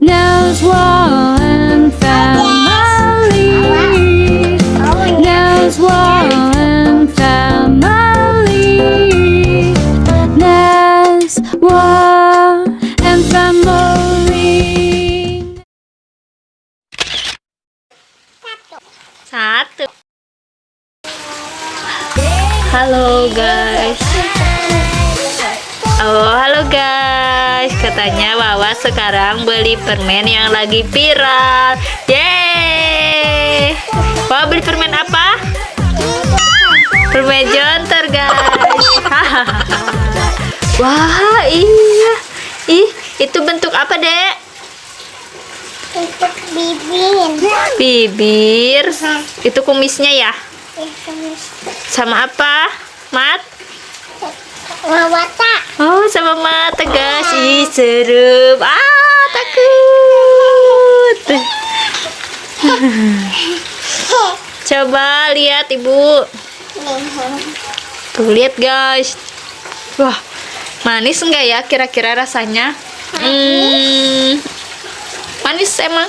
Knows wall and family. Knows wall and family. Knows wall and family. Satu. Hello guys. Guys. Katanya Wawa sekarang beli permen yang lagi viral. Yeay. Wawa beli permen apa? Permen jontor guys. Wah, iya. Ih, itu bentuk apa, Dek? Untuk bibir. Bibir. Itu kumisnya ya? Ya, kumis. Sama apa? Mat? Mawata. Oh, sama guys. Ih, serem. Ah, takut. Coba lihat, Ibu. Tuh, lihat guys. Wah, manis enggak ya kira-kira rasanya? Hmm, manis emang.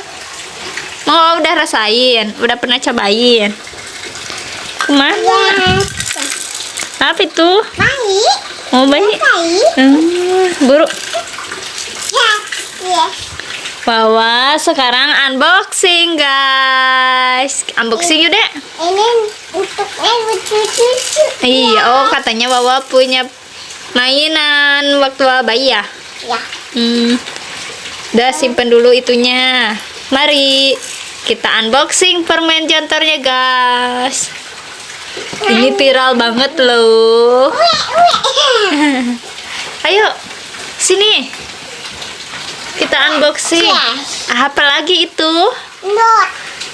Mau udah rasain? Udah pernah cobain? Ke mana? Apa itu? Baik. Mau bayi? Baik. Hmm, buru. Ya. Ya. Wawa sekarang unboxing guys. Unboxing yuk dek. Ini untuknya lucu-lucu. Iya, oh katanya Wawa punya mainan waktu bayi ya. Ya. Hmm. Udah simpen dulu itunya. Mari kita unboxing permen jontornya guys. Ini viral banget loh. Ayo, sini. Kita unboxing. Yes. Apa lagi itu? Not.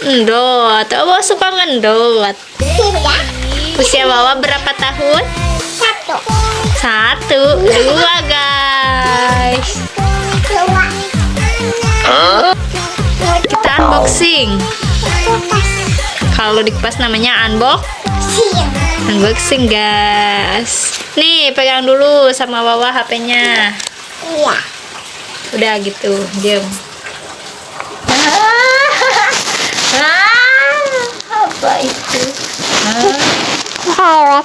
Endot. Wawa suka ngendot. Ya. Usia Wawa berapa tahun? Satu. Satu, dua guys. Dua. Kita unboxing. Kalau di kipas namanya unbox. Siang. Unboxing guys. Nih pegang dulu sama Wawa HP-nya. Iya. Udah gitu, diam. apa itu? Ya,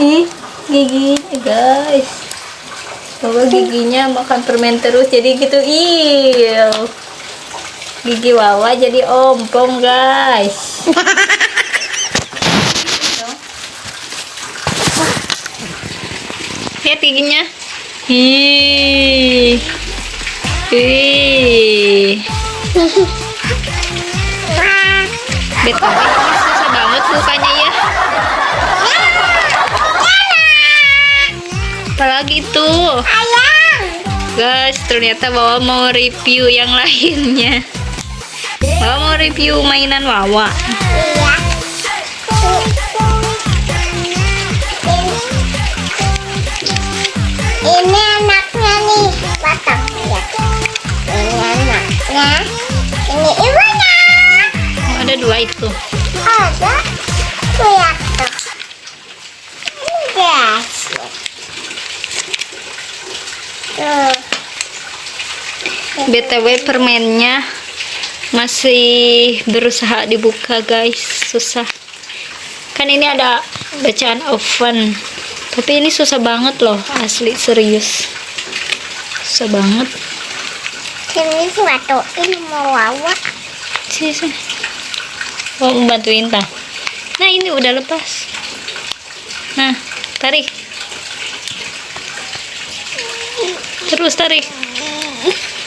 Ih, giginya guys. Bawa giginya makan permen terus jadi gitu. Ih. Gigi Wawa jadi ompong guys. Lihat giginya. Ih. Susah banget bukanya ya. Apalagi itu. Guys, ternyata Wawa mau review yang lainnya. Wawa mau review mainan Wawa. Iya. Ini anaknya nih, batang ya. Ini anaknya, ini ibunya. Oh, ada dua itu. Ada lihat tuh. Ini guys. Tuh. BTW permennya masih berusaha dibuka guys, susah. Kan ini ada bacaan oven. Tapi ini susah banget loh, asli serius. Susah banget. Sini suatuin mau wawa. Sini, sini. Mau bantuin tak? Nah ini udah lepas. Nah, tarik. Terus tarik.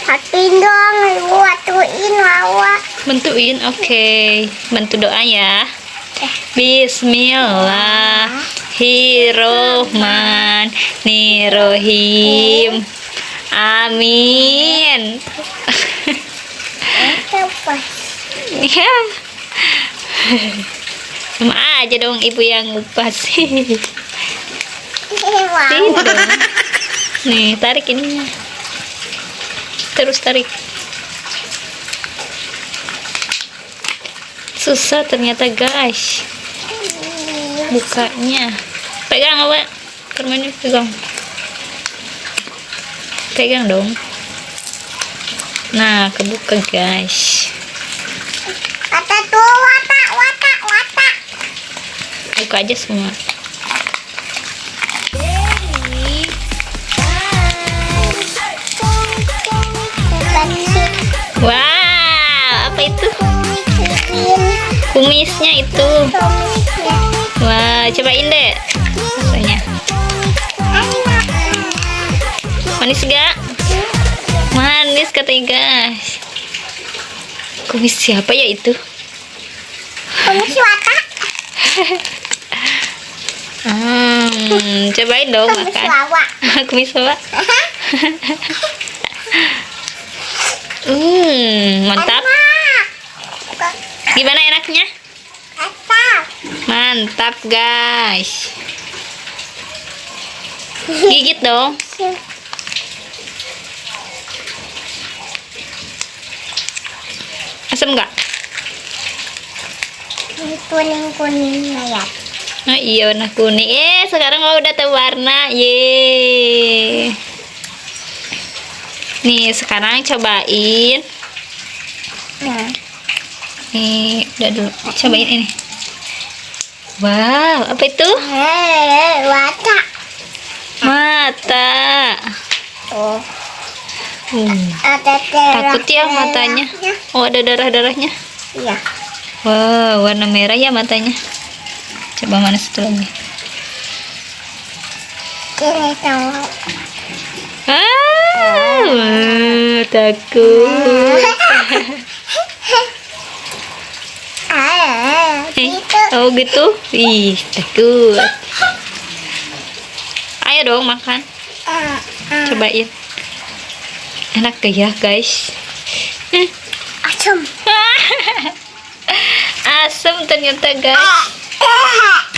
Hatuin dong, watuin wawa. Bantuin, oke. Bantu doa ya. Bismillahirrohmanirrohim. Amin. Ya. Sama aja dong ibu yang ngupas. Wawa. dong. Nih, tarik ininya. Terus tarik. Susah ternyata guys. Bukanya. Pegang apa? Permennya pegang. Pegang dong. Nah, kebuka guys. Kata tuh watak watak watak. Buka aja semua. Wow, apa itu? Kumisnya itu. Cobain deh rasanya. Manis gak? Manis katanya guys. Kumis siapa ya itu? Kumis watak. Hmm, cobain dong Kumis makan. Kumis apa? Hmm, mantap. Gimana enaknya? Mantap, guys. Gigit dong. Asam nggak? Kuning kuning ya. Oh iya warna kuning. Eh sekarang mau udah tahu warna. Ye. Nih sekarang cobain. Nah. Nih udah dulu. Cobain ini. Wow apa itu? Eh, watak. Mata. Oh, Hmm. ada. Takut ya matanya. Oh ada darah darahnya. Iya. Wow warna merah ya matanya. Coba mana satu lagi. Ini tahu. Ah, takut. Ah, Eh, gitu. Oh gitu? Ih, takut. Ayo dong makan. Ah, ah. Cobain. Enak gak ya, guys? Asam. Asam ternyata, guys. Ah.